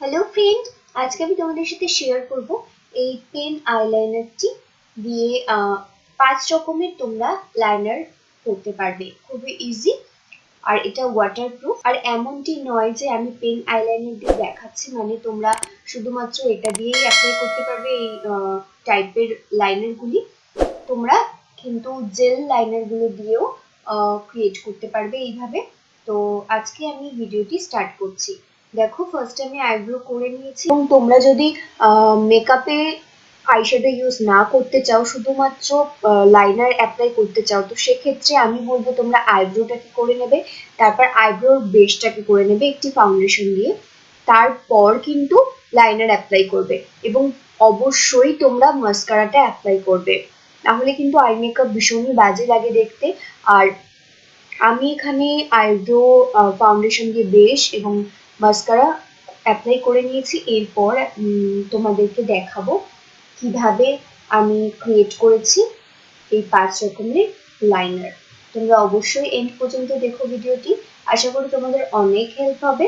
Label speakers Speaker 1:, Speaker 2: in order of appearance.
Speaker 1: Hello friend আজকে আমি তোমাদের সাথে শেয়ার করব এই পেন আইলাইনারটি দিয়ে পাঁচ রকমের তোমরা লাইনার করতে পারবে। খুবই ইজি আর এটা ওয়াটারপ্রুফ আর এমনটি নয় যে আমি পেন আইলাইনার দিয়ে দেখাচ্ছি মানে তোমরা শুধুমাত্র এটা দিয়েই অ্যাপ্লাই করতে পারবে এই টাইপের লাইনারগুলি তোমরা কিন্তু জেল লাইনারগুলো দিয়েও ক্রিয়েট করতে পারবে এইভাবে। তো আজকে আমি ভিডিওটি স্টার্ট করছি। দেখো ফার্স্ট আমি আইব্রো করে নিয়েছি। এবং তোমরা যদি মেকআপে আইশ্যাডো ইউজ না করতে চাও, শুধুমাত্র লাইনার অ্যাপ্লাই করতে চাও, তো সেক্ষেত্রে আমি বলব তোমরা আইব্রোটাকে করে নেবে? তারপর আইব্রোর বেসটাকে করে নেবে? একটি ফাউন্ডেশন দিয়ে। তারপর কিন্তু লাইনার অ্যাপ্লাই করবে। এবং অবশ্যই তোমরা মাস্কারাটা অ্যাপ্লাই করবে। তাহলে কিন্তু আই মেকআপ ভীষণই বাজে লাগে দেখতে। আর আমি এখানে আইব্রো ফাউন্ডেশন দিয়ে বেশ এবং মাস্কারা অ্যাপ্লাই করে নিয়েছি। এরপর তোমাদেরকে দেখাবো কীভাবে আমি ক্রিয়েট করেছি এই পাঁচ রকমের লাইনার তোমরা অবশ্যই এন্ড পর্যন্ত দেখো ভিডিওটি। আশা করি তোমাদের অনেক হেল্প হবে।